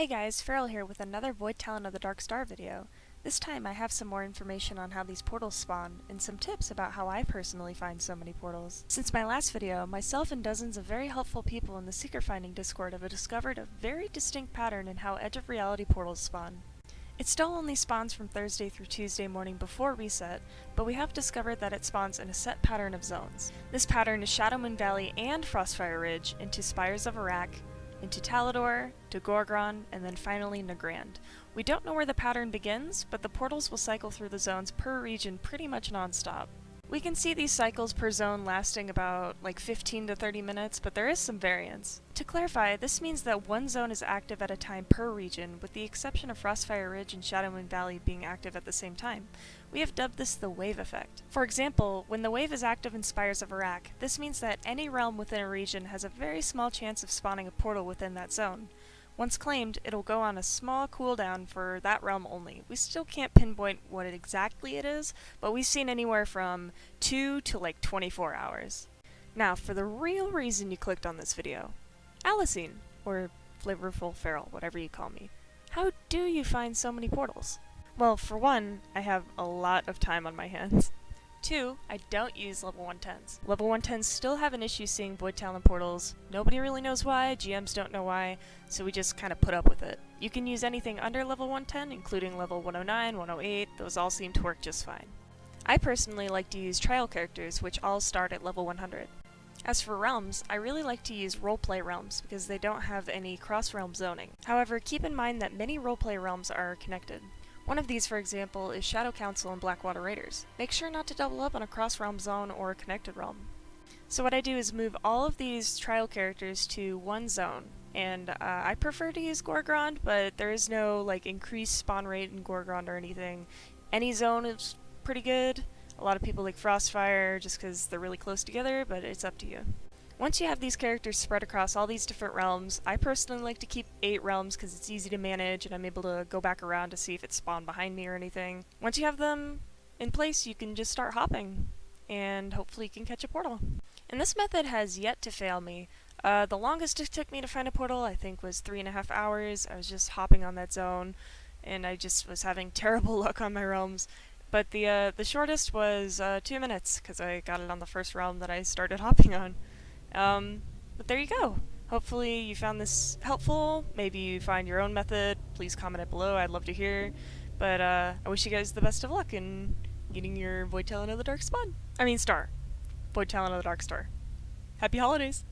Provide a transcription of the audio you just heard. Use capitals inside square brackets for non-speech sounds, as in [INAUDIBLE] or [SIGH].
Hey guys, Feral here with another Void Talon of the Dark Star video. This time I have some more information on how these portals spawn, and some tips about how I personally find so many portals. Since my last video, myself and dozens of very helpful people in the Secret Finding Discord have discovered a very distinct pattern in how Edge of Reality portals spawn. It still only spawns from Thursday through Tuesday morning before reset, but we have discovered that it spawns in a set pattern of zones. This pattern is Shadowmoon Valley and Frostfire Ridge into Spires of Arak, into Talador, to Gorgrond, and then finally Nagrand. We don't know where the pattern begins, but the portals will cycle through the zones per region pretty much non-stop. We can see these cycles per zone lasting about like 15 to 30 minutes, but there is some variance. To clarify, this means that one zone is active at a time per region, with the exception of Frostfire Ridge and Shadowmoon Valley being active at the same time. We have dubbed this the wave effect. For example, when the wave is active in Spires of Arak, this means that any realm within a region has a very small chance of spawning a portal within that zone. Once claimed, it'll go on a small cooldown for that realm only. We still can't pinpoint what exactly it is, but we've seen anywhere from 2 to like 24 hours. Now, for the real reason you clicked on this video. Alicine, or Flavorful Feral, whatever you call me. How do you find so many portals? Well, for one, I have a lot of time on my hands. Two, I don't use level 110s. Level 110s still have an issue seeing Void Talon portals. Nobody really knows why, GMs don't know why, so we just kind of put up with it. You can use anything under level 110, including level 109, 108, those all seem to work just fine. I personally like to use trial characters, which all start at level 100. As for realms, I really like to use roleplay realms because they don't have any cross-realm zoning. However, keep in mind that many roleplay realms are connected. One of these, for example, is Shadow Council and Blackwater Raiders. Make sure not to double up on a cross-realm zone or a connected realm. So what I do is move all of these trial characters to one zone, and uh, I prefer to use Gorgrond, but there is no like increased spawn rate in Gorgrond or anything. Any zone is pretty good. A lot of people like Frostfire just because they're really close together, but it's up to you. Once you have these characters spread across all these different realms, I personally like to keep 8 realms because it's easy to manage and I'm able to go back around to see if it spawned behind me or anything. Once you have them in place, you can just start hopping, and hopefully you can catch a portal. And this method has yet to fail me. Uh, the longest it took me to find a portal, I think, was three and a half hours. I was just hopping on that zone, and I just was having [LAUGHS] terrible luck on my realms. But the uh, the shortest was uh, two minutes, because I got it on the first realm that I started [LAUGHS] hopping on. Um, but there you go. Hopefully you found this helpful. Maybe you find your own method. Please comment it below. I'd love to hear. But uh, I wish you guys the best of luck in getting your Void Talon of the Dark Spawn. I mean Star. Void Talon of the Dark Star. Happy holidays!